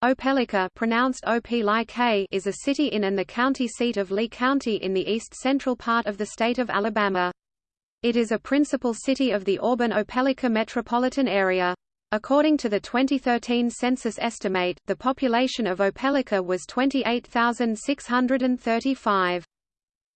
Opelika pronounced is a city in and the county seat of Lee County in the east-central part of the state of Alabama. It is a principal city of the Auburn-Opelika metropolitan area. According to the 2013 census estimate, the population of Opelika was 28,635.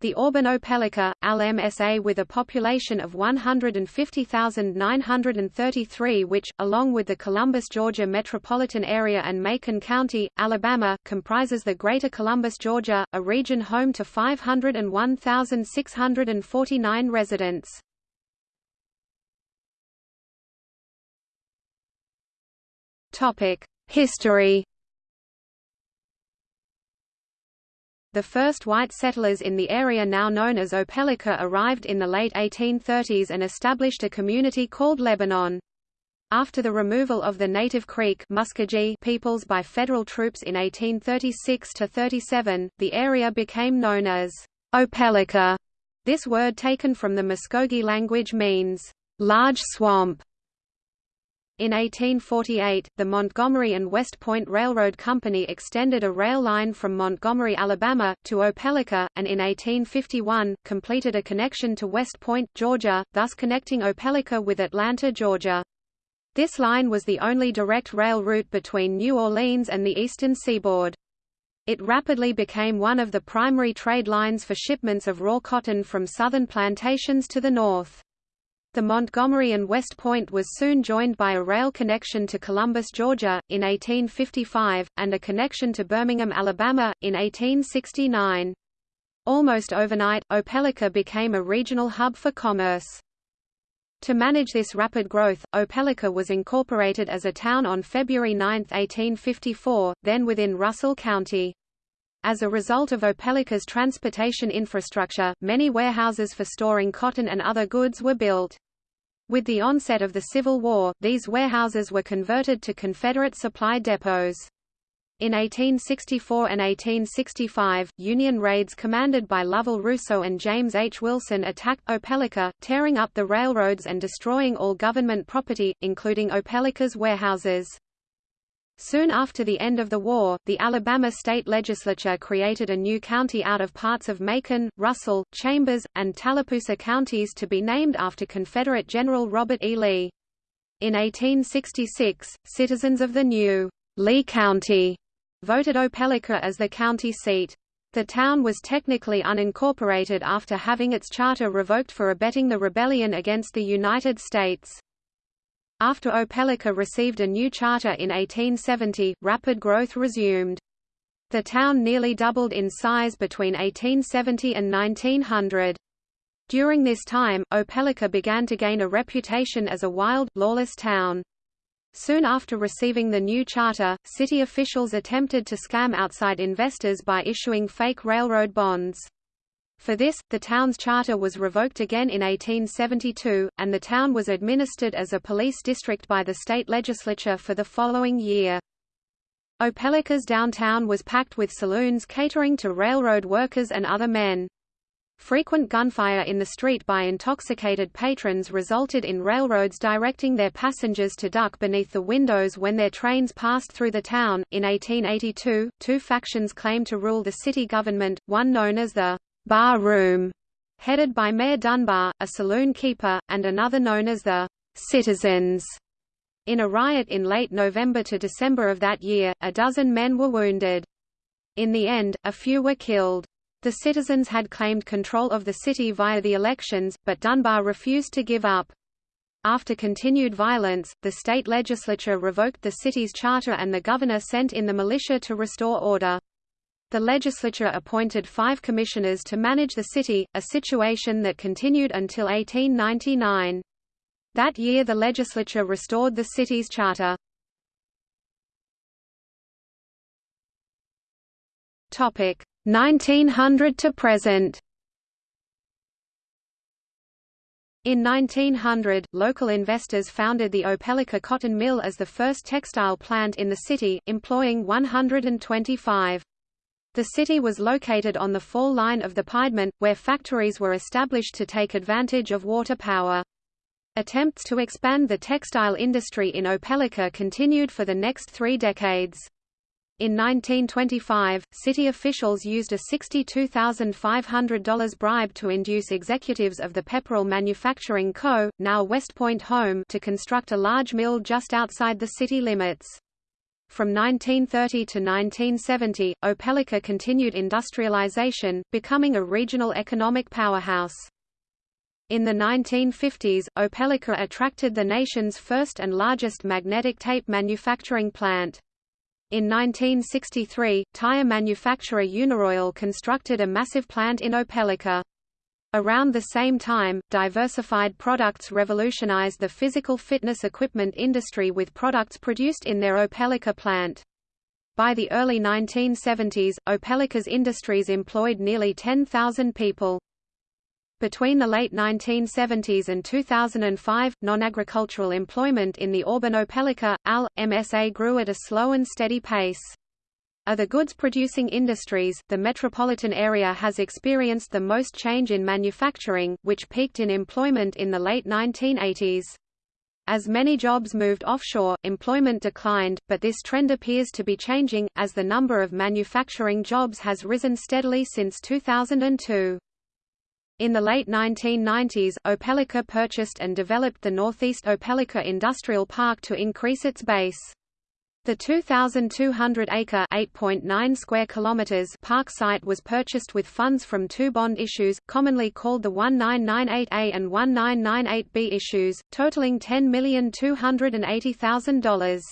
The Auburn-Opelika, AL-MSA with a population of 150,933 which, along with the Columbus, Georgia metropolitan area and Macon County, Alabama, comprises the Greater Columbus, Georgia, a region home to 501,649 residents. History The first white settlers in the area now known as Opelika arrived in the late 1830s and established a community called Lebanon. After the removal of the native Creek Muskogee peoples by federal troops in 1836–37, the area became known as Opelika. This word taken from the Muskogee language means, large swamp. In 1848, the Montgomery and West Point Railroad Company extended a rail line from Montgomery, Alabama, to Opelika, and in 1851, completed a connection to West Point, Georgia, thus connecting Opelika with Atlanta, Georgia. This line was the only direct rail route between New Orleans and the eastern seaboard. It rapidly became one of the primary trade lines for shipments of raw cotton from southern plantations to the north. The Montgomery and West Point was soon joined by a rail connection to Columbus, Georgia, in 1855, and a connection to Birmingham, Alabama, in 1869. Almost overnight, Opelika became a regional hub for commerce. To manage this rapid growth, Opelika was incorporated as a town on February 9, 1854, then within Russell County. As a result of Opelika's transportation infrastructure, many warehouses for storing cotton and other goods were built. With the onset of the Civil War, these warehouses were converted to Confederate supply depots. In 1864 and 1865, Union raids commanded by Lovell Rousseau and James H. Wilson attacked Opelika, tearing up the railroads and destroying all government property, including Opelika's warehouses. Soon after the end of the war, the Alabama state legislature created a new county out of parts of Macon, Russell, Chambers, and Tallapoosa counties to be named after Confederate General Robert E. Lee. In 1866, citizens of the new Lee County voted Opelika as the county seat. The town was technically unincorporated after having its charter revoked for abetting the rebellion against the United States. After Opelika received a new charter in 1870, rapid growth resumed. The town nearly doubled in size between 1870 and 1900. During this time, Opelika began to gain a reputation as a wild, lawless town. Soon after receiving the new charter, city officials attempted to scam outside investors by issuing fake railroad bonds. For this, the town's charter was revoked again in 1872, and the town was administered as a police district by the state legislature for the following year. Opelika's downtown was packed with saloons catering to railroad workers and other men. Frequent gunfire in the street by intoxicated patrons resulted in railroads directing their passengers to duck beneath the windows when their trains passed through the town. In 1882, two factions claimed to rule the city government, one known as the bar room, headed by Mayor Dunbar, a saloon keeper, and another known as the Citizens. In a riot in late November to December of that year, a dozen men were wounded. In the end, a few were killed. The citizens had claimed control of the city via the elections, but Dunbar refused to give up. After continued violence, the state legislature revoked the city's charter and the governor sent in the militia to restore order. The legislature appointed five commissioners to manage the city, a situation that continued until 1899. That year the legislature restored the city's charter. Topic 1900 to present. In 1900, local investors founded the Opelika Cotton Mill as the first textile plant in the city, employing 125. The city was located on the fall line of the Piedmont, where factories were established to take advantage of water power. Attempts to expand the textile industry in Opelika continued for the next three decades. In 1925, city officials used a $62,500 bribe to induce executives of the Pepperell Manufacturing Co., now West Point Home, to construct a large mill just outside the city limits. From 1930 to 1970, Opelika continued industrialization, becoming a regional economic powerhouse. In the 1950s, Opelika attracted the nation's first and largest magnetic tape manufacturing plant. In 1963, tire manufacturer Uniroyal constructed a massive plant in Opelika. Around the same time, diversified products revolutionized the physical fitness equipment industry with products produced in their Opelika plant. By the early 1970s, Opelika's industries employed nearly 10,000 people. Between the late 1970s and 2005, non-agricultural employment in the Auburn Opelika, AL, MSA grew at a slow and steady pace. Of the goods-producing industries, the metropolitan area has experienced the most change in manufacturing, which peaked in employment in the late 1980s. As many jobs moved offshore, employment declined, but this trend appears to be changing, as the number of manufacturing jobs has risen steadily since 2002. In the late 1990s, Opelika purchased and developed the Northeast Opelika Industrial Park to increase its base. The 2,200-acre (8.9 square kilometers) park site was purchased with funds from two bond issues, commonly called the 1998A and 1998B issues, totaling $10,280,000.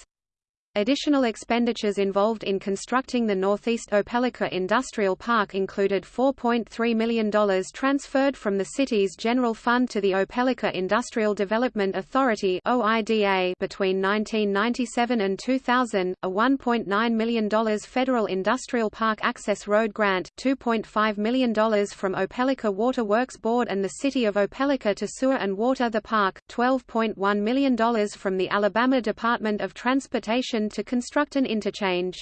Additional expenditures involved in constructing the Northeast Opelika Industrial Park included $4.3 million transferred from the city's general fund to the Opelika Industrial Development Authority between 1997 and 2000, a $1.9 million federal industrial park access road grant, $2.5 million from Opelika Water Works Board and the City of Opelika to sewer and water the park, $12.1 million from the Alabama Department of Transportation to construct an interchange.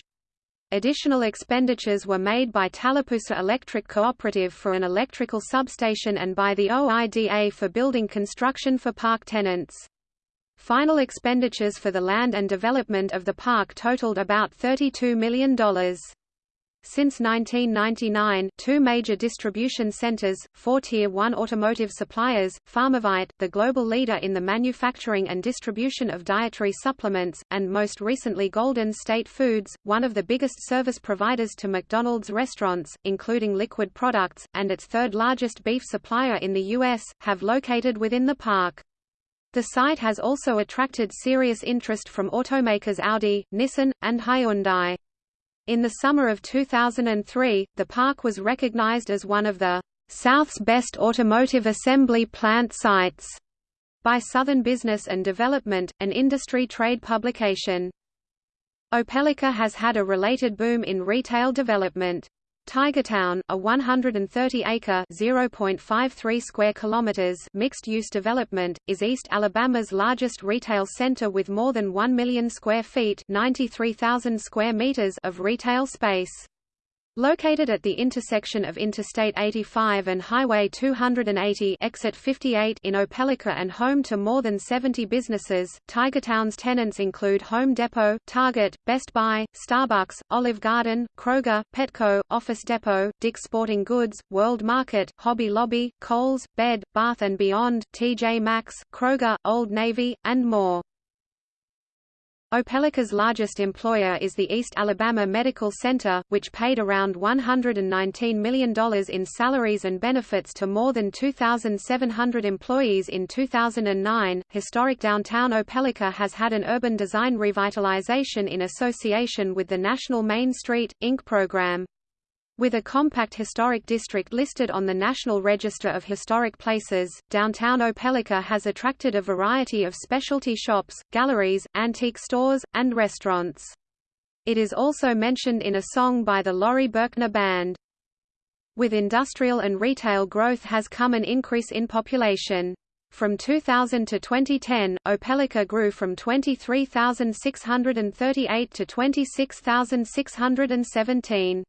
Additional expenditures were made by Tallapoosa Electric Cooperative for an electrical substation and by the OIDA for building construction for park tenants. Final expenditures for the land and development of the park totaled about $32 million. Since 1999, two major distribution centers, four Tier 1 automotive suppliers, Pharmavite, the global leader in the manufacturing and distribution of dietary supplements, and most recently Golden State Foods, one of the biggest service providers to McDonald's restaurants, including liquid products, and its third largest beef supplier in the U.S., have located within the park. The site has also attracted serious interest from automakers Audi, Nissan, and Hyundai. In the summer of 2003, the park was recognized as one of the South's best automotive assembly plant sites by Southern Business and Development, an industry trade publication. Opelika has had a related boom in retail development. Tigertown, a 130-acre (0.53 square kilometers) mixed-use development, is East Alabama's largest retail center with more than 1 million square feet (93,000 square meters) of retail space. Located at the intersection of Interstate 85 and Highway 280 exit 58 in Opelika and home to more than 70 businesses, Tigertown's tenants include Home Depot, Target, Best Buy, Starbucks, Olive Garden, Kroger, Petco, Office Depot, Dick's Sporting Goods, World Market, Hobby Lobby, Kohl's, Bed, Bath & Beyond, TJ Maxx, Kroger, Old Navy, and more. Opelika's largest employer is the East Alabama Medical Center, which paid around $119 million in salaries and benefits to more than 2,700 employees in 2009. Historic downtown Opelika has had an urban design revitalization in association with the National Main Street, Inc. program. With a compact historic district listed on the National Register of Historic Places, downtown Opelika has attracted a variety of specialty shops, galleries, antique stores, and restaurants. It is also mentioned in a song by the Laurie Berkner Band. With industrial and retail growth has come an increase in population. From 2000 to 2010, Opelika grew from 23,638 to 26,617.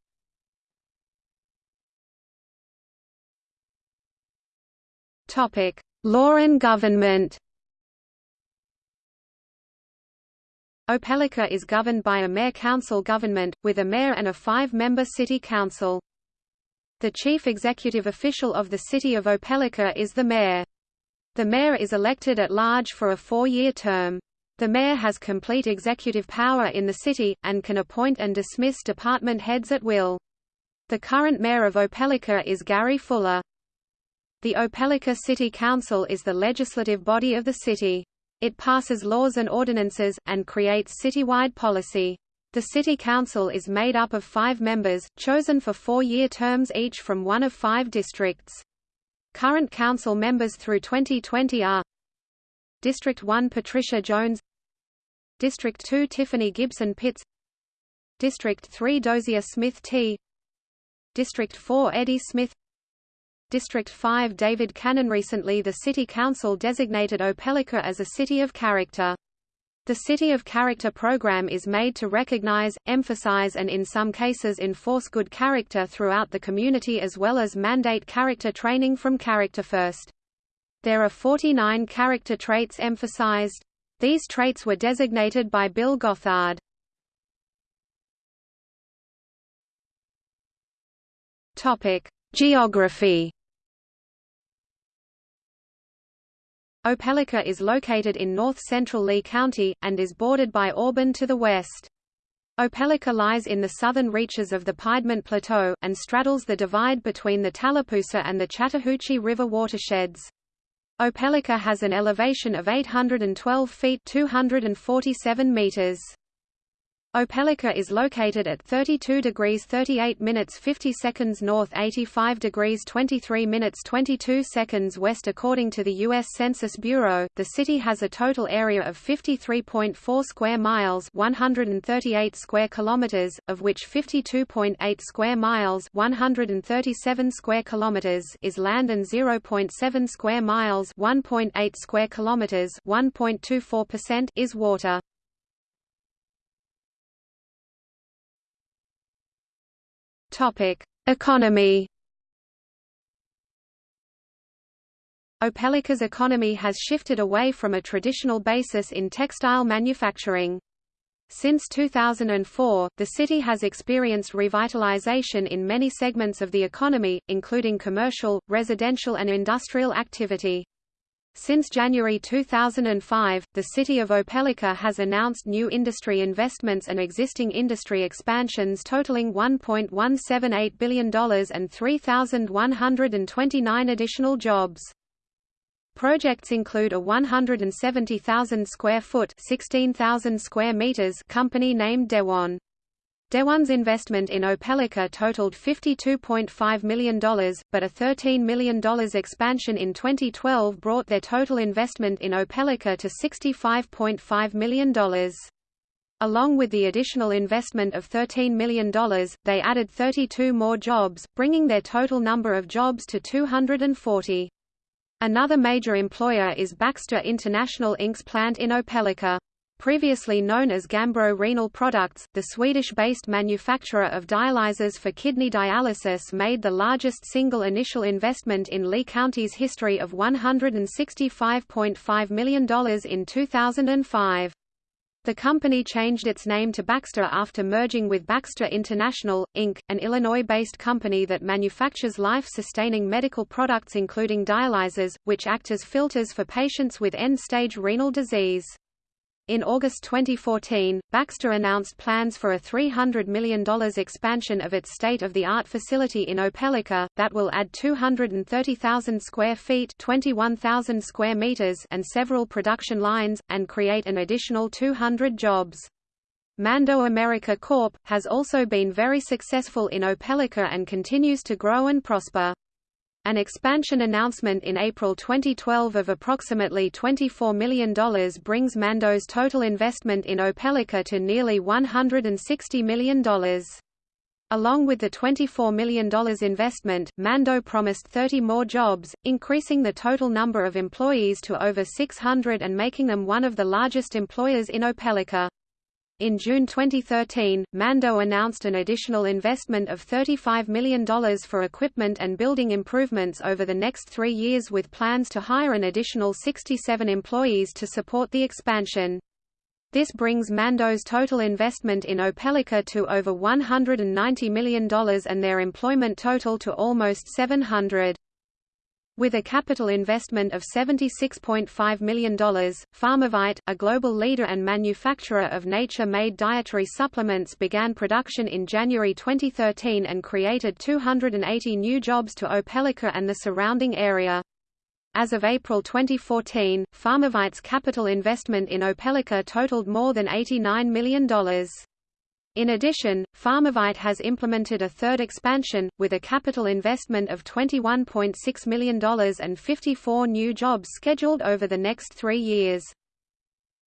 Topic: Law and government. Opelika is governed by a mayor-council government, with a mayor and a five-member city council. The chief executive official of the city of Opelika is the mayor. The mayor is elected at large for a four-year term. The mayor has complete executive power in the city, and can appoint and dismiss department heads at will. The current mayor of Opelika is Gary Fuller. The Opelika City Council is the legislative body of the city. It passes laws and ordinances, and creates citywide policy. The City Council is made up of five members, chosen for four-year terms each from one of five districts. Current council members through 2020 are District 1 Patricia Jones District 2 Tiffany Gibson Pitts District 3 Dozier Smith T District 4 Eddie Smith District 5 David Cannon Recently the City Council designated Opelika as a City of Character. The City of Character program is made to recognize, emphasize and in some cases enforce good character throughout the community as well as mandate character training from Character First. There are 49 character traits emphasized. These traits were designated by Bill Gothard. Geography Opelika is located in north-central Lee County, and is bordered by Auburn to the west. Opelika lies in the southern reaches of the Piedmont Plateau, and straddles the divide between the Tallapoosa and the Chattahoochee River watersheds. Opelika has an elevation of 812 feet 247 meters. Opelika is located at 32 degrees 38 minutes 50 seconds north 85 degrees 23 minutes 22 seconds west according to the U.S. Census Bureau. The city has a total area of 53.4 square miles 138 square kilometers, of which 52.8 square miles 137 square kilometers is land and 0.7 square miles 1.8 square kilometers 1.24% is water. Economy. Opelika's economy has shifted away from a traditional basis in textile manufacturing. Since 2004, the city has experienced revitalization in many segments of the economy, including commercial, residential and industrial activity. Since January 2005, the city of Opelika has announced new industry investments and existing industry expansions totaling $1.178 billion and 3,129 additional jobs. Projects include a 170,000 square foot 16,000 square meters company named Daewon. Daewon's investment in Opelika totaled $52.5 million, but a $13 million expansion in 2012 brought their total investment in Opelika to $65.5 million. Along with the additional investment of $13 million, they added 32 more jobs, bringing their total number of jobs to 240. Another major employer is Baxter International Inc.'s plant in Opelika. Previously known as Gambro Renal Products, the Swedish-based manufacturer of dialyzers for kidney dialysis made the largest single initial investment in Lee County's history of $165.5 million in 2005. The company changed its name to Baxter after merging with Baxter International, Inc., an Illinois-based company that manufactures life-sustaining medical products including dialyzers, which act as filters for patients with end-stage renal disease. In August 2014, Baxter announced plans for a $300 million expansion of its state-of-the-art facility in Opelika, that will add 230,000 square feet 21,000 square meters and several production lines, and create an additional 200 jobs. Mando America Corp. has also been very successful in Opelika and continues to grow and prosper. An expansion announcement in April 2012 of approximately $24 million brings Mando's total investment in Opelika to nearly $160 million. Along with the $24 million investment, Mando promised 30 more jobs, increasing the total number of employees to over 600 and making them one of the largest employers in Opelika. In June 2013, Mando announced an additional investment of $35 million for equipment and building improvements over the next three years with plans to hire an additional 67 employees to support the expansion. This brings Mando's total investment in Opelika to over $190 million and their employment total to almost 700. With a capital investment of $76.5 million, Pharmavite, a global leader and manufacturer of nature-made dietary supplements began production in January 2013 and created 280 new jobs to Opelika and the surrounding area. As of April 2014, Pharmavite's capital investment in Opelika totaled more than $89 million. In addition, Pharmavite has implemented a third expansion, with a capital investment of $21.6 million and 54 new jobs scheduled over the next three years.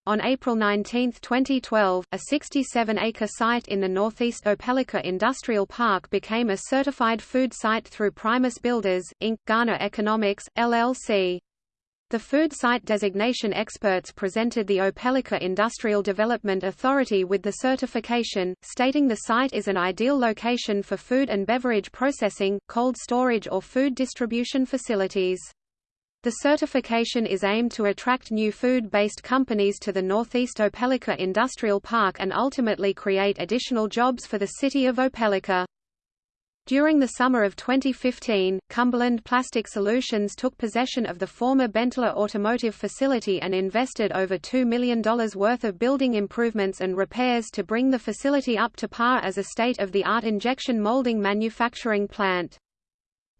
On April 19, 2012, a 67-acre site in the northeast Opelika Industrial Park became a certified food site through Primus Builders, Inc. Ghana Economics, LLC. The food site designation experts presented the Opelika Industrial Development Authority with the certification, stating the site is an ideal location for food and beverage processing, cold storage or food distribution facilities. The certification is aimed to attract new food-based companies to the Northeast Opelika Industrial Park and ultimately create additional jobs for the city of Opelika. During the summer of 2015, Cumberland Plastic Solutions took possession of the former Benteler Automotive facility and invested over $2 million worth of building improvements and repairs to bring the facility up to par as a state-of-the-art injection molding manufacturing plant.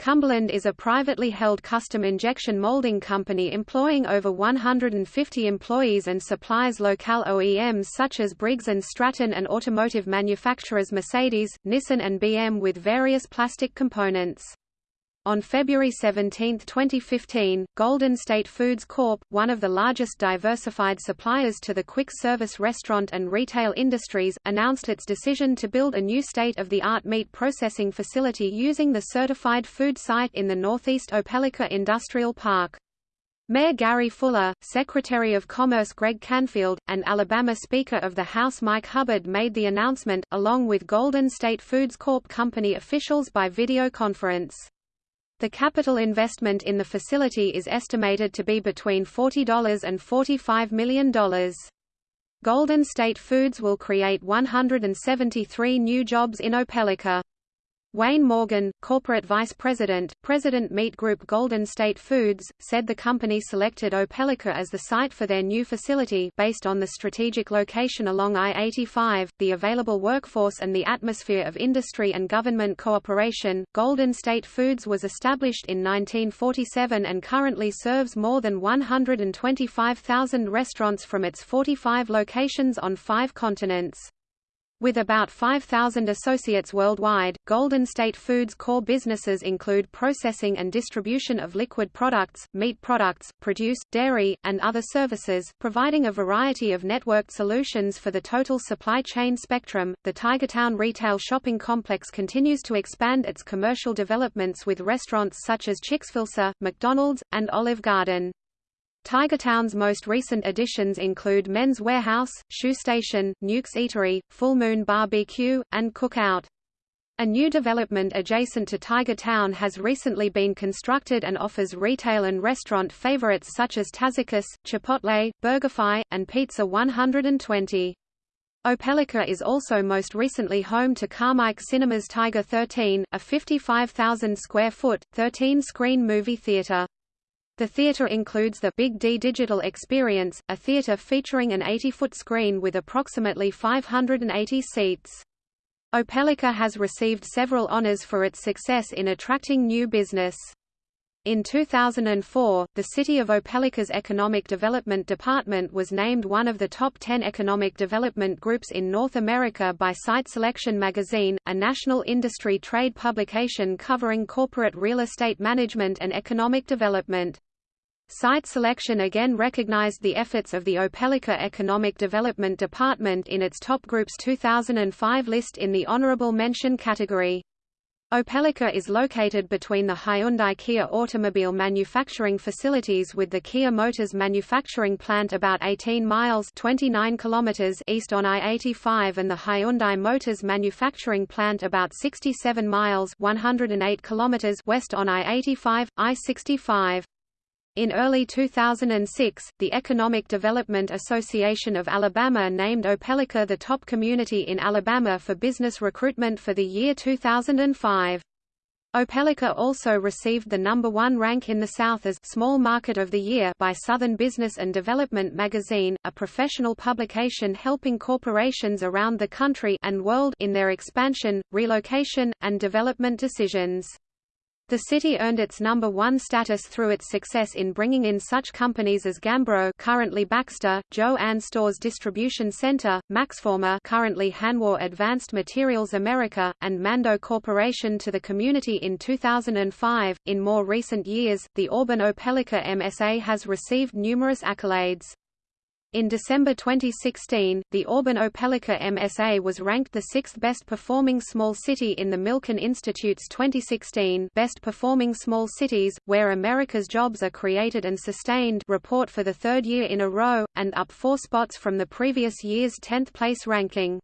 Cumberland is a privately held custom injection molding company employing over 150 employees and supplies local OEMs such as Briggs & Stratton and automotive manufacturers Mercedes, Nissan and BM with various plastic components. On February 17, 2015, Golden State Foods Corp., one of the largest diversified suppliers to the quick-service restaurant and retail industries, announced its decision to build a new state-of-the-art meat processing facility using the certified food site in the Northeast Opelika Industrial Park. Mayor Gary Fuller, Secretary of Commerce Greg Canfield, and Alabama Speaker of the House Mike Hubbard made the announcement, along with Golden State Foods Corp. company officials by video conference. The capital investment in the facility is estimated to be between $40 and $45 million. Golden State Foods will create 173 new jobs in Opelika. Wayne Morgan, corporate vice president, president Meat Group Golden State Foods, said the company selected Opelika as the site for their new facility based on the strategic location along I-85, the available workforce and the atmosphere of industry and government cooperation. Golden State Foods was established in 1947 and currently serves more than 125,000 restaurants from its 45 locations on five continents. With about 5,000 associates worldwide, Golden State Foods' core businesses include processing and distribution of liquid products, meat products, produce, dairy, and other services, providing a variety of networked solutions for the total supply chain spectrum. The Tigertown retail shopping complex continues to expand its commercial developments with restaurants such as Chick-fil-A, McDonald's, and Olive Garden. Tigertown's most recent additions include Men's Wearhouse, Shoe Station, Nuke's Eatery, Full Moon BBQ, and Cookout. A new development adjacent to Tigertown has recently been constructed and offers retail and restaurant favorites such as Taziki's, Chipotle, BurgerFi, and Pizza 120. Opelika is also most recently home to Carmike Cinemas Tiger 13, a 55,000 square foot, 13-screen movie theater. The theater includes the Big D Digital Experience, a theater featuring an 80-foot screen with approximately 580 seats. Opelika has received several honors for its success in attracting new business. In 2004, the City of Opelika's Economic Development Department was named one of the top 10 economic development groups in North America by Site Selection magazine, a national industry trade publication covering corporate real estate management and economic development. Site selection again recognized the efforts of the Opelika Economic Development Department in its top groups 2005 list in the honorable mention category. Opelika is located between the Hyundai Kia automobile manufacturing facilities with the Kia Motors manufacturing plant about 18 miles 29 kilometers east on I-85 and the Hyundai Motors manufacturing plant about 67 miles 108 kilometers west on I-85, I-65. In early 2006, the Economic Development Association of Alabama named Opelika the top community in Alabama for business recruitment for the year 2005. Opelika also received the number one rank in the South as Small Market of the Year by Southern Business and Development magazine, a professional publication helping corporations around the country and world in their expansion, relocation, and development decisions. The city earned its number one status through its success in bringing in such companies as Gambro currently Baxter, Jo-Ann Stores Distribution Center, Maxformer currently Hanwha Advanced Materials America, and Mando Corporation to the community in 2005. In more recent years, the Auburn-Opelika MSA has received numerous accolades. In December 2016, the Auburn-Opelika MSA was ranked the sixth best performing small city in the Milken Institute's 2016 Best Performing Small Cities, Where America's Jobs Are Created and Sustained report for the third year in a row, and up four spots from the previous year's 10th place ranking.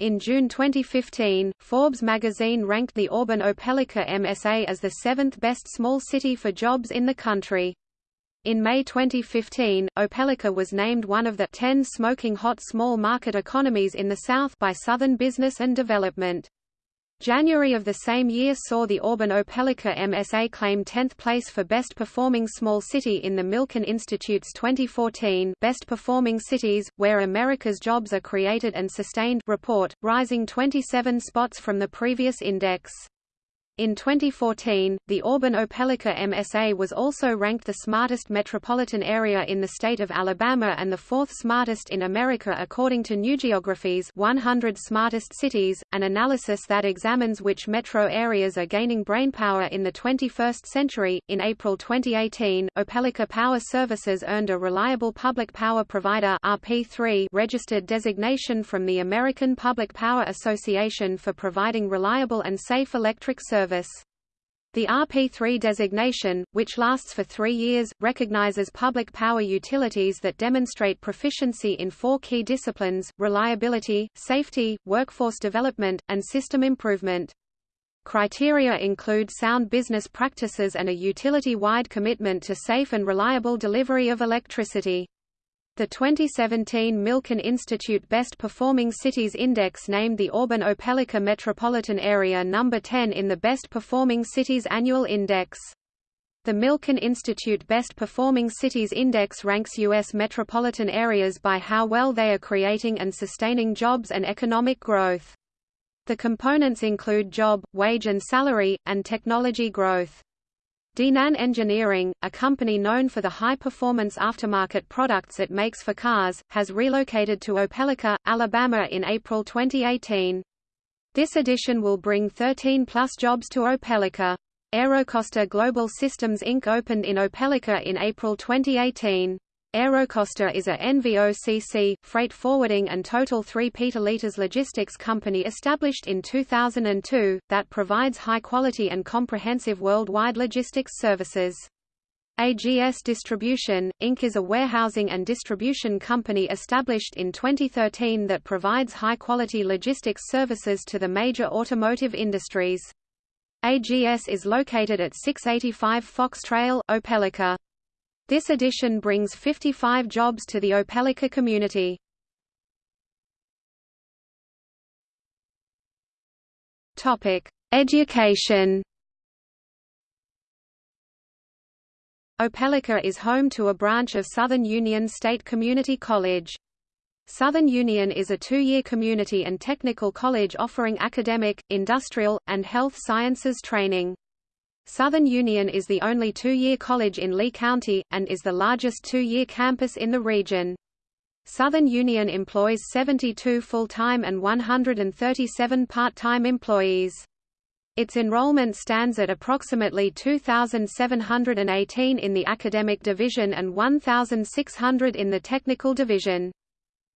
In June 2015, Forbes magazine ranked the Auburn-Opelika MSA as the seventh best small city for jobs in the country. In May 2015, Opelika was named one of the 10 smoking hot small market economies in the South by Southern Business and Development. January of the same year saw the Auburn-Opelika MSA claim 10th place for Best Performing Small City in the Milken Institute's 2014 Best Performing Cities, Where America's Jobs Are Created and Sustained report, rising 27 spots from the previous index. In 2014, the Auburn-Opelika MSA was also ranked the smartest metropolitan area in the state of Alabama and the fourth smartest in America according to NewGeography's 100 Smartest Cities, an analysis that examines which metro areas are gaining brainpower in the 21st century. In April 2018, Opelika Power Services earned a Reliable Public Power Provider (RP3) registered designation from the American Public Power Association for providing reliable and safe electric service service. The RP3 designation, which lasts for three years, recognizes public power utilities that demonstrate proficiency in four key disciplines, reliability, safety, workforce development, and system improvement. Criteria include sound business practices and a utility-wide commitment to safe and reliable delivery of electricity. The 2017 Milken Institute Best Performing Cities Index named the Auburn-Opelika metropolitan area number 10 in the Best Performing Cities Annual Index. The Milken Institute Best Performing Cities Index ranks U.S. metropolitan areas by how well they are creating and sustaining jobs and economic growth. The components include job, wage and salary, and technology growth. Dinan Engineering, a company known for the high-performance aftermarket products it makes for cars, has relocated to Opelika, Alabama in April 2018. This addition will bring 13-plus jobs to Opelika. Aerocosta Global Systems Inc. opened in Opelika in April 2018. Aerocosta is a NVOCC, freight forwarding and total 3 petaliters logistics company established in 2002, that provides high-quality and comprehensive worldwide logistics services. AGS Distribution, Inc. is a warehousing and distribution company established in 2013 that provides high-quality logistics services to the major automotive industries. AGS is located at 685 Fox Trail, Opelika. This addition brings 55 jobs to the Opelika community. Topic: Education. Opelika is home to a branch of Southern Union State Community College. Southern Union is a two-year community and technical college offering academic, industrial, and health sciences training. Southern Union is the only two-year college in Lee County, and is the largest two-year campus in the region. Southern Union employs 72 full-time and 137 part-time employees. Its enrollment stands at approximately 2,718 in the academic division and 1,600 in the technical division.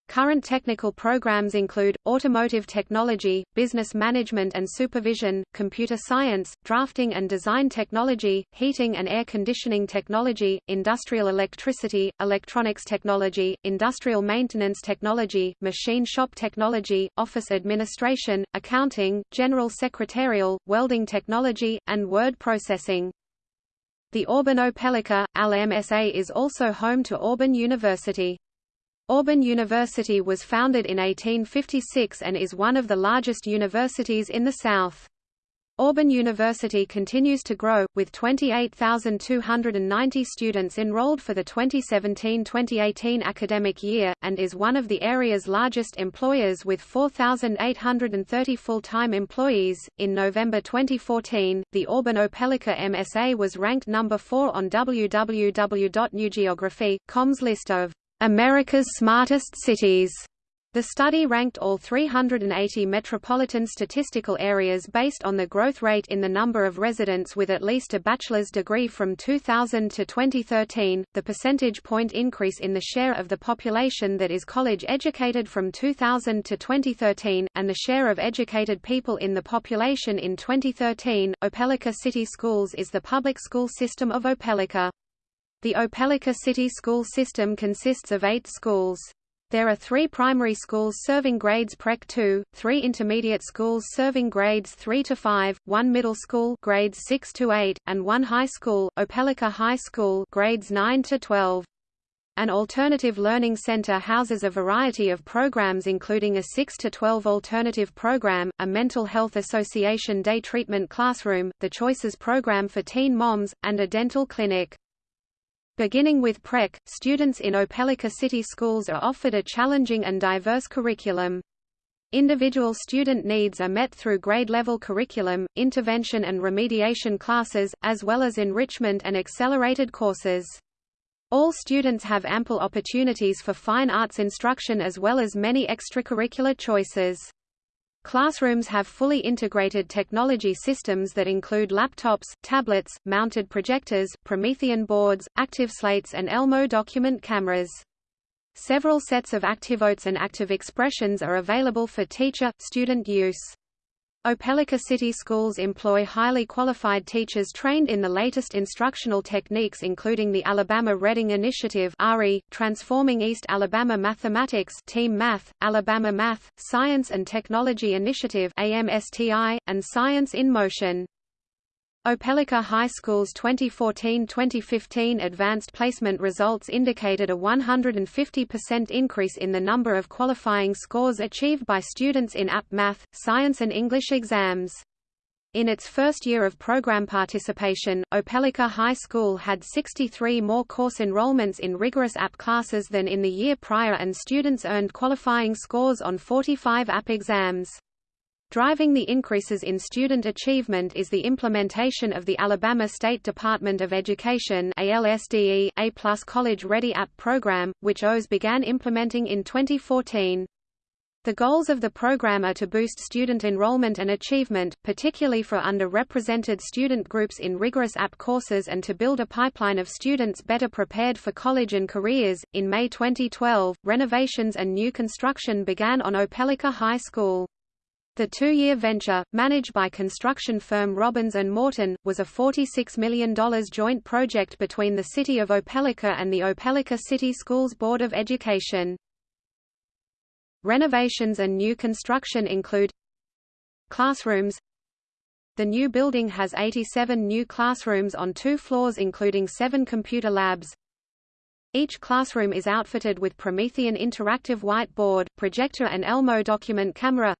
Current technical programs include, automotive technology, business management and supervision, computer science, drafting and design technology, heating and air conditioning technology, industrial electricity, electronics technology, industrial maintenance technology, machine shop technology, office administration, accounting, general secretarial, welding technology, and word processing. The Auburn Opelika, AL-MSA is also home to Auburn University. Auburn University was founded in 1856 and is one of the largest universities in the South. Auburn University continues to grow, with 28,290 students enrolled for the 2017-2018 academic year, and is one of the area's largest employers with 4,830 full-time employees. In November 2014, the Auburn Opelika MSA was ranked number 4 on www.newgeography.com's list of America's smartest cities. The study ranked all 380 metropolitan statistical areas based on the growth rate in the number of residents with at least a bachelor's degree from 2000 to 2013, the percentage point increase in the share of the population that is college educated from 2000 to 2013, and the share of educated people in the population in 2013. Opelika City Schools is the public school system of Opelika. The Opelika City School System consists of eight schools. There are three primary schools serving grades Pre-K 2, three intermediate schools serving grades 3 to 5, one middle school grades 6 to 8, and one high school, Opelika High School grades 9 to 12. An alternative learning center houses a variety of programs including a 6 to 12 alternative program, a mental health association day treatment classroom, the Choices program for teen moms, and a dental clinic. Beginning with Pre-K, students in Opelika City Schools are offered a challenging and diverse curriculum. Individual student needs are met through grade-level curriculum, intervention and remediation classes, as well as enrichment and accelerated courses. All students have ample opportunities for fine arts instruction as well as many extracurricular choices. Classrooms have fully integrated technology systems that include laptops, tablets, mounted projectors, Promethean boards, active slates, and Elmo document cameras. Several sets of ActiVotes and ActivExpressions are available for teacher-student use. Opelika City Schools employ highly qualified teachers trained in the latest instructional techniques including the Alabama Reading Initiative RE, Transforming East Alabama Mathematics Team Math, Alabama Math, Science and Technology Initiative AMSTI, and Science in Motion. Opelika High School's 2014-2015 advanced placement results indicated a 150% increase in the number of qualifying scores achieved by students in AP Math, Science and English exams. In its first year of program participation, Opelika High School had 63 more course enrollments in rigorous AP classes than in the year prior and students earned qualifying scores on 45 AP exams. Driving the increases in student achievement is the implementation of the Alabama State Department of Education ALSDE A+ College Ready App program, which OES began implementing in 2014. The goals of the program are to boost student enrollment and achievement, particularly for underrepresented student groups in rigorous app courses and to build a pipeline of students better prepared for college and careers. In May 2012, renovations and new construction began on Opelika High School. The two-year venture, managed by construction firm Robins and Morton, was a $46 million joint project between the City of Opelika and the Opelika City Schools Board of Education. Renovations and new construction include Classrooms. The new building has 87 new classrooms on two floors including seven computer labs, each classroom is outfitted with Promethean interactive whiteboard, projector and Elmo document camera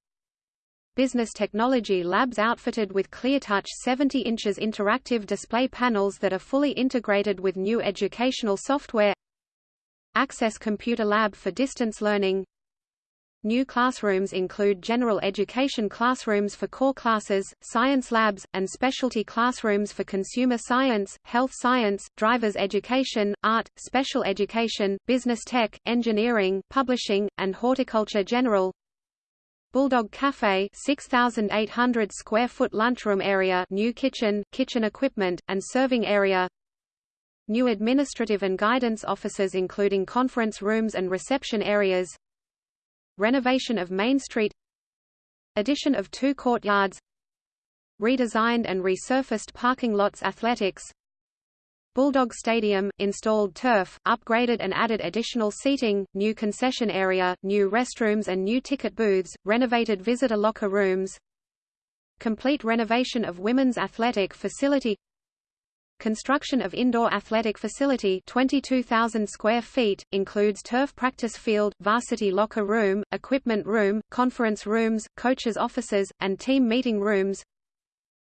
business technology labs outfitted with ClearTouch 70 inches interactive display panels that are fully integrated with new educational software Access Computer Lab for distance learning New classrooms include general education classrooms for core classes, science labs, and specialty classrooms for consumer science, health science, driver's education, art, special education, business tech, engineering, publishing, and horticulture general. Bulldog Cafe 6,800 square foot lunchroom area new kitchen, kitchen equipment, and serving area. New administrative and guidance offices including conference rooms and reception areas. Renovation of Main Street. Addition of two courtyards. Redesigned and resurfaced parking lots athletics Bulldog Stadium, installed turf, upgraded and added additional seating, new concession area, new restrooms and new ticket booths, renovated visitor locker rooms Complete renovation of women's athletic facility Construction of indoor athletic facility 22,000 square feet, includes turf practice field, varsity locker room, equipment room, conference rooms, coaches' offices, and team meeting rooms.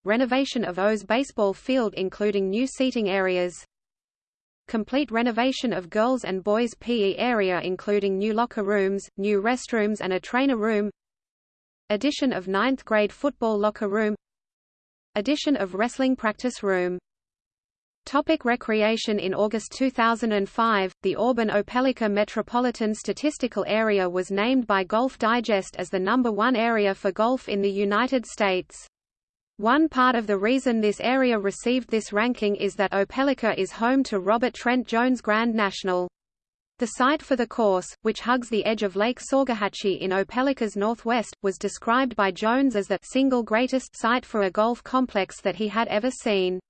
Renovation of O's baseball field including new seating areas. Complete renovation of girls' and boys' PE area including new locker rooms, new restrooms and a trainer room. Addition of 9th grade football locker room. Addition of wrestling practice room Topic recreation In August 2005, the Auburn-Opelika Metropolitan Statistical Area was named by Golf Digest as the number one area for golf in the United States. One part of the reason this area received this ranking is that Opelika is home to Robert Trent Jones Grand National. The site for the course, which hugs the edge of Lake Saugahatchee in Opelika's northwest, was described by Jones as the single greatest site for a golf complex that he had ever seen.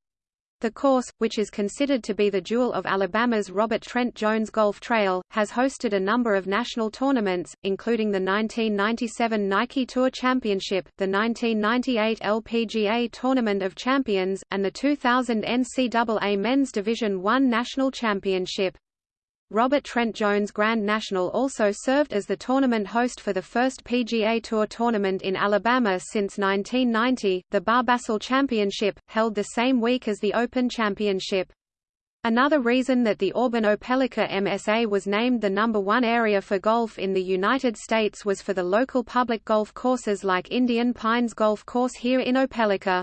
The course, which is considered to be the jewel of Alabama's Robert Trent Jones Golf Trail, has hosted a number of national tournaments, including the 1997 Nike Tour Championship, the 1998 LPGA Tournament of Champions, and the 2000 NCAA Men's Division I National Championship. Robert Trent Jones Grand National also served as the tournament host for the first PGA Tour tournament in Alabama since 1990, the Barbasol Championship, held the same week as the Open Championship. Another reason that the Auburn-Opelika MSA was named the number one area for golf in the United States was for the local public golf courses like Indian Pines Golf Course here in Opelika.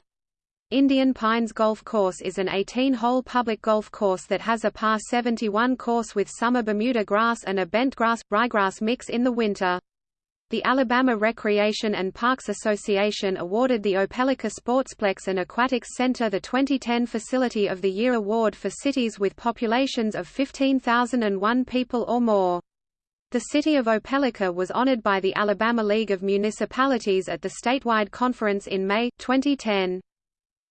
Indian Pines Golf Course is an 18-hole public golf course that has a par 71 course with summer Bermuda grass and a bentgrass, ryegrass mix in the winter. The Alabama Recreation and Parks Association awarded the Opelika Sportsplex and Aquatics Center the 2010 Facility of the Year award for cities with populations of 15,001 people or more. The city of Opelika was honored by the Alabama League of Municipalities at the statewide conference in May, 2010.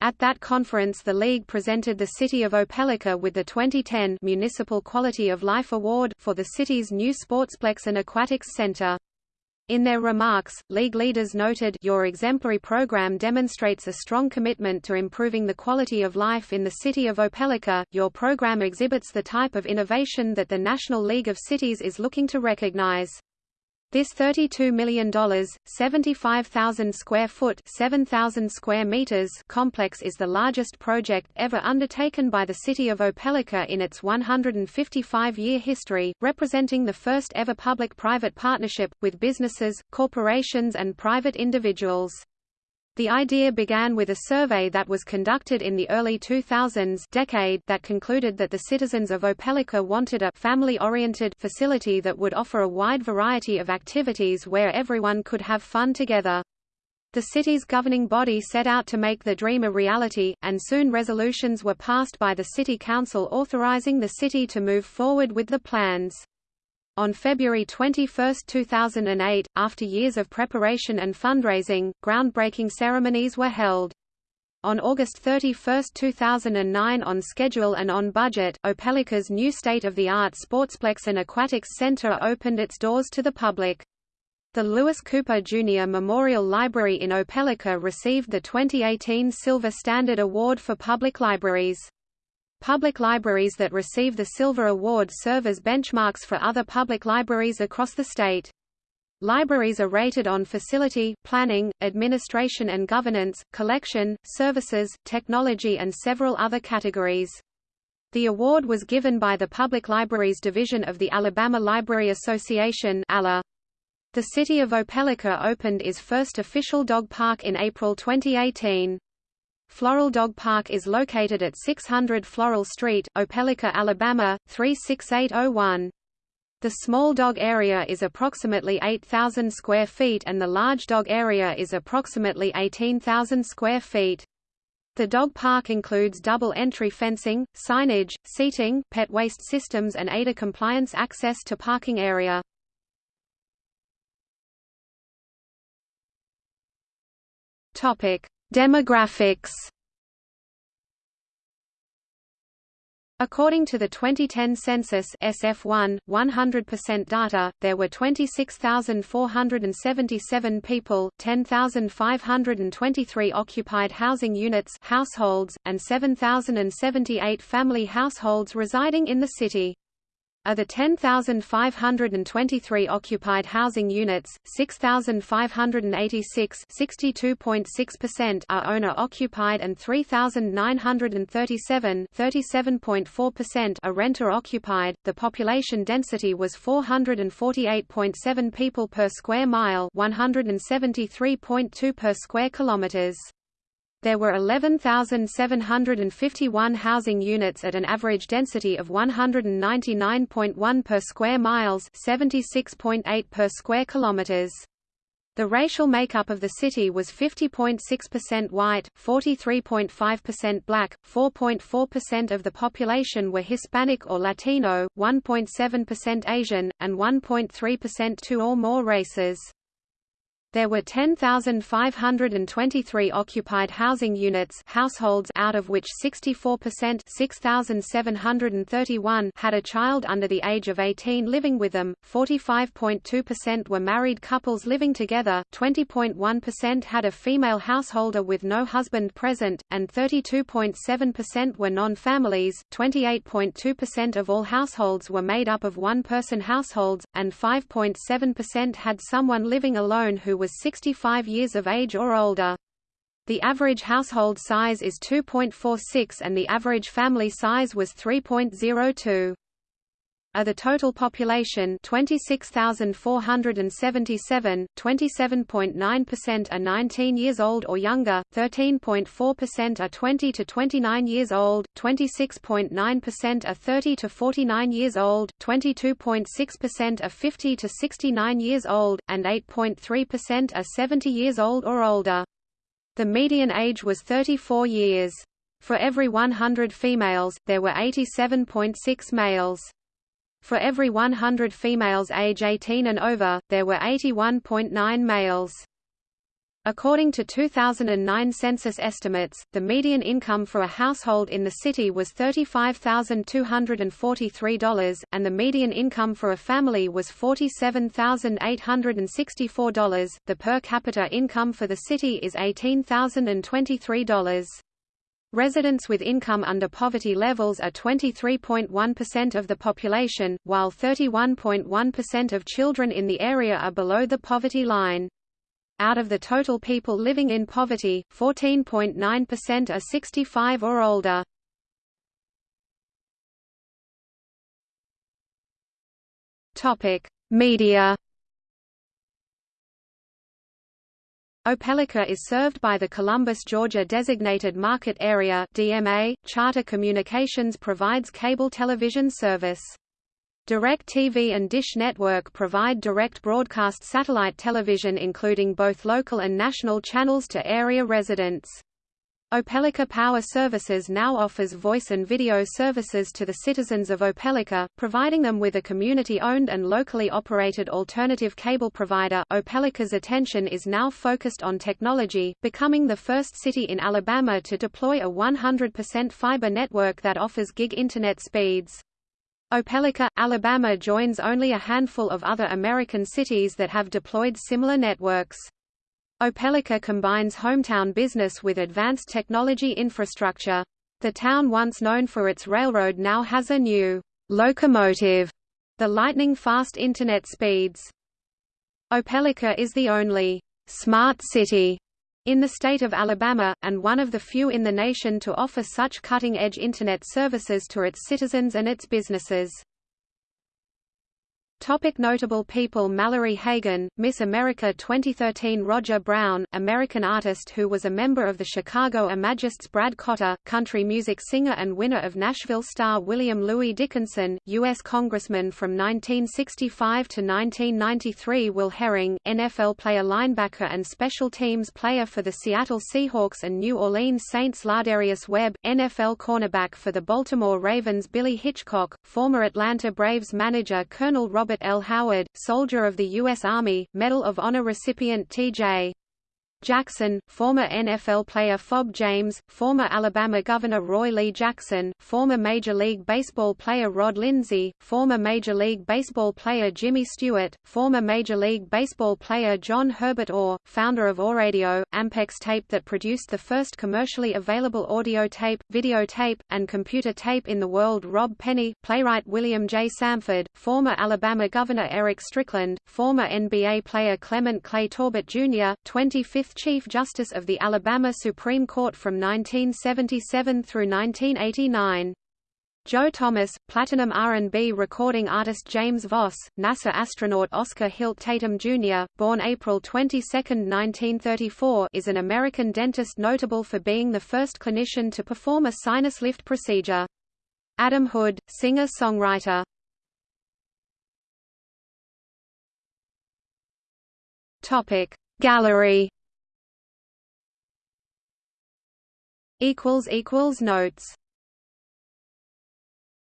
At that conference the League presented the city of Opelika with the 2010 Municipal Quality of Life Award for the city's new Sportsplex and Aquatics Center. In their remarks, League leaders noted your exemplary program demonstrates a strong commitment to improving the quality of life in the city of Opelika. Your program exhibits the type of innovation that the National League of Cities is looking to recognize. This $32 million, 75,000 square foot 7,000 square meters complex is the largest project ever undertaken by the city of Opelika in its 155-year history, representing the first ever public-private partnership, with businesses, corporations and private individuals. The idea began with a survey that was conducted in the early 2000s decade that concluded that the citizens of Opelika wanted a family-oriented facility that would offer a wide variety of activities where everyone could have fun together. The city's governing body set out to make the dream a reality, and soon resolutions were passed by the city council authorizing the city to move forward with the plans. On February 21, 2008, after years of preparation and fundraising, groundbreaking ceremonies were held. On August 31, 2009 on schedule and on budget, Opelika's new state-of-the-art Sportsplex and Aquatics Center opened its doors to the public. The Lewis Cooper Jr. Memorial Library in Opelika received the 2018 Silver Standard Award for Public Libraries. Public libraries that receive the Silver Award serve as benchmarks for other public libraries across the state. Libraries are rated on facility, planning, administration and governance, collection, services, technology and several other categories. The award was given by the Public Libraries Division of the Alabama Library Association ALA. The city of Opelika opened its first official dog park in April 2018. Floral Dog Park is located at 600 Floral Street, Opelika, Alabama, 36801. The small dog area is approximately 8,000 square feet and the large dog area is approximately 18,000 square feet. The dog park includes double entry fencing, signage, seating, pet waste systems and ADA compliance access to parking area. Topic: Demographics According to the 2010 census SF1, 100% data, there were 26,477 people, 10,523 occupied housing units households, and 7,078 family households residing in the city. Of the 10,523 occupied housing units, 6,586 (62.6%) are owner-occupied and 3,937 (37.4%) are renter-occupied. The population density was 448.7 people per square mile, 173.2 per square kilometers. There were 11,751 housing units at an average density of 199.1 per square miles 76.8 per square kilometers. The racial makeup of the city was 50.6% white, 43.5% black, 4.4% of the population were Hispanic or Latino, 1.7% Asian, and 1.3% two or more races. There were 10,523 occupied housing units households out of which 64% 6,731 had a child under the age of 18 living with them, 45.2% were married couples living together, 20.1% had a female householder with no husband present, and 32.7% were non-families, 28.2% of all households were made up of one-person households, and 5.7% had someone living alone who was 65 years of age or older. The average household size is 2.46 and the average family size was 3.02. Of the total population 26,477, 27.9% are 19 years old or younger, 13.4% are 20 to 29 years old, 26.9% are 30 to 49 years old, 22.6% are 50 to 69 years old, and 8.3% are 70 years old or older. The median age was 34 years. For every 100 females, there were 87.6 males. For every 100 females age 18 and over, there were 81.9 males. According to 2009 census estimates, the median income for a household in the city was $35,243, and the median income for a family was $47,864. The per capita income for the city is $18,023. Residents with income under poverty levels are 23.1% of the population, while 31.1% of children in the area are below the poverty line. Out of the total people living in poverty, 14.9% are 65 or older. Media Opelika is served by the Columbus, Georgia Designated Market Area DMA. Charter Communications provides cable television service. DirecTV and Dish Network provide direct broadcast satellite television including both local and national channels to area residents. Opelika Power Services now offers voice and video services to the citizens of Opelika, providing them with a community-owned and locally operated alternative cable provider. Opelika's attention is now focused on technology, becoming the first city in Alabama to deploy a 100% fiber network that offers gig internet speeds. Opelika, Alabama joins only a handful of other American cities that have deployed similar networks. Opelika combines hometown business with advanced technology infrastructure. The town once known for its railroad now has a new locomotive, the lightning-fast Internet speeds. Opelika is the only smart city in the state of Alabama, and one of the few in the nation to offer such cutting-edge Internet services to its citizens and its businesses. Topic notable people Mallory Hagan, Miss America 2013 Roger Brown, American artist who was a member of the Chicago Imagists Brad Cotter, country music singer and winner of Nashville star William Louis Dickinson, U.S. Congressman from 1965 to 1993 Will Herring, NFL player linebacker and special teams player for the Seattle Seahawks and New Orleans Saints Lardarius Webb, NFL cornerback for the Baltimore Ravens Billy Hitchcock, former Atlanta Braves manager Colonel Robert L. Howard, soldier of the U.S. Army, Medal of Honor recipient T.J. Jackson, former NFL player Fob James, former Alabama Governor Roy Lee Jackson, former Major League Baseball player Rod Lindsey, former Major League Baseball player Jimmy Stewart, former Major League Baseball player John Herbert Orr, founder of Orradio, Ampex tape that produced the first commercially available audio tape, videotape, and computer tape in the world Rob Penny, playwright William J. Samford, former Alabama Governor Eric Strickland, former NBA player Clement Clay Torbert Jr., 25th Chief Justice of the Alabama Supreme Court from 1977 through 1989. Joe Thomas, platinum R&B recording artist James Voss, NASA astronaut Oscar Hilt Tatum Jr., born April 22, 1934 is an American dentist notable for being the first clinician to perform a sinus lift procedure. Adam Hood, singer-songwriter Gallery Notes